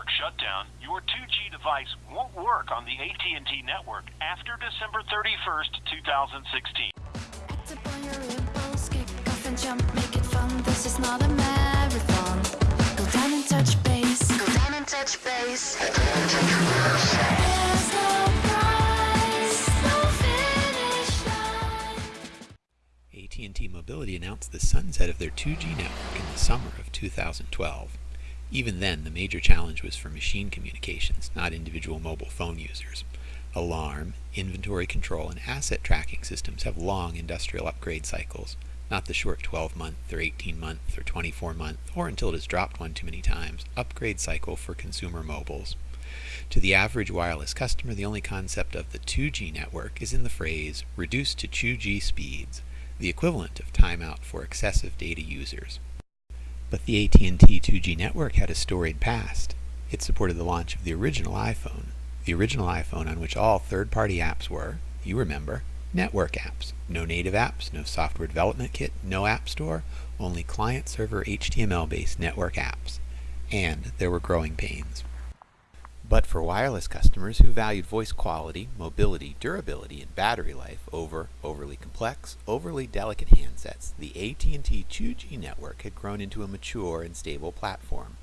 network shutdown, your 2G device won't work on the AT&T network after December 31st, 2016. Act upon your impulse, kick off and jump, make it fun. This is not a marathon. Go down and touch base. Go down and touch base. There's no prize, no finish line. AT&T Mobility announced the sunset of their 2G network in the summer of 2012. Even then, the major challenge was for machine communications, not individual mobile phone users. Alarm, inventory control, and asset tracking systems have long industrial upgrade cycles, not the short 12-month or 18-month or 24-month, or until it has dropped one too many times, upgrade cycle for consumer mobiles. To the average wireless customer, the only concept of the 2G network is in the phrase reduced to 2G speeds, the equivalent of timeout for excessive data users. But the AT&T 2G network had a storied past. It supported the launch of the original iPhone, the original iPhone on which all third-party apps were, you remember, network apps. No native apps, no software development kit, no app store, only client-server HTML-based network apps. And there were growing pains. But for wireless customers who valued voice quality, mobility, durability, and battery life over overly complex, overly delicate handsets, the AT&T 2G network had grown into a mature and stable platform,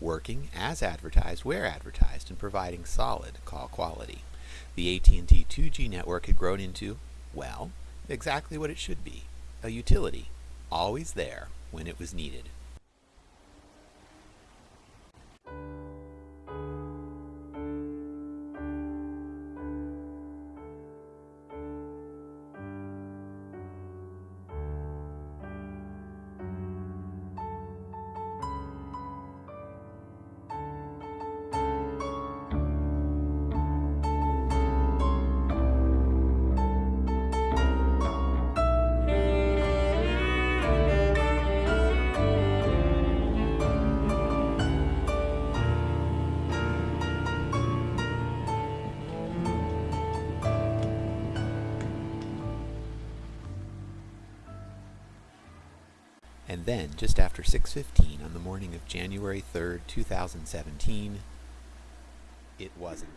working as advertised where advertised and providing solid call quality. The AT&T 2G network had grown into, well, exactly what it should be, a utility, always there when it was needed. And then, just after 6.15 on the morning of January 3rd, 2017, it wasn't.